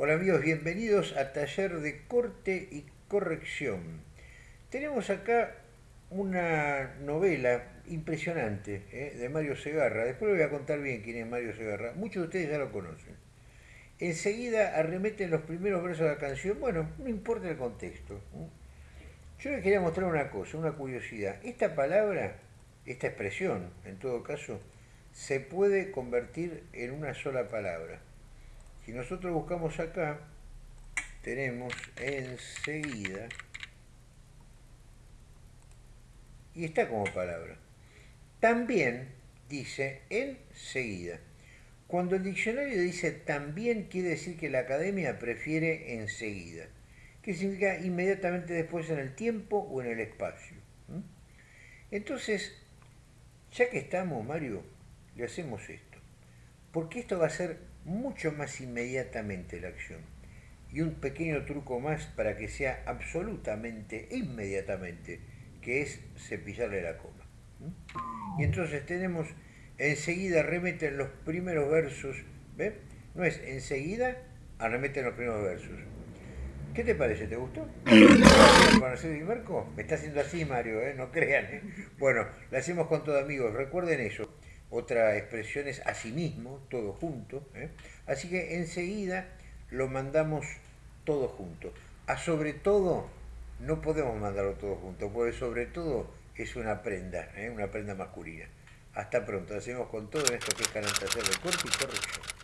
Hola amigos, bienvenidos a Taller de Corte y Corrección. Tenemos acá una novela impresionante ¿eh? de Mario Segarra. Después les voy a contar bien quién es Mario Segarra. Muchos de ustedes ya lo conocen. Enseguida arremeten los primeros versos de la canción. Bueno, no importa el contexto. Yo les quería mostrar una cosa, una curiosidad. Esta palabra, esta expresión, en todo caso, se puede convertir en una sola palabra. Si nosotros buscamos acá, tenemos enseguida, y está como palabra. También dice enseguida. Cuando el diccionario dice también, quiere decir que la academia prefiere enseguida, que significa inmediatamente después en el tiempo o en el espacio. Entonces, ya que estamos, Mario, le hacemos esto. Porque esto va a ser mucho más inmediatamente la acción. Y un pequeño truco más para que sea absolutamente inmediatamente, que es cepillarle la coma. Y entonces tenemos, enseguida remeten los primeros versos, ¿ve? No es enseguida, arremeten los primeros versos. ¿Qué te parece? ¿Te gustó? ¿Conocer Marco? Me está haciendo así, Mario, ¿eh? no crean. ¿eh? Bueno, lo hacemos con todos amigos, recuerden eso. Otra expresión es asimismo, todo junto. ¿eh? Así que enseguida lo mandamos todo junto. A sobre todo no podemos mandarlo todo junto, porque sobre todo es una prenda, ¿eh? una prenda masculina. Hasta pronto, hacemos con todo en esto que es Canal de Corte y Corrección.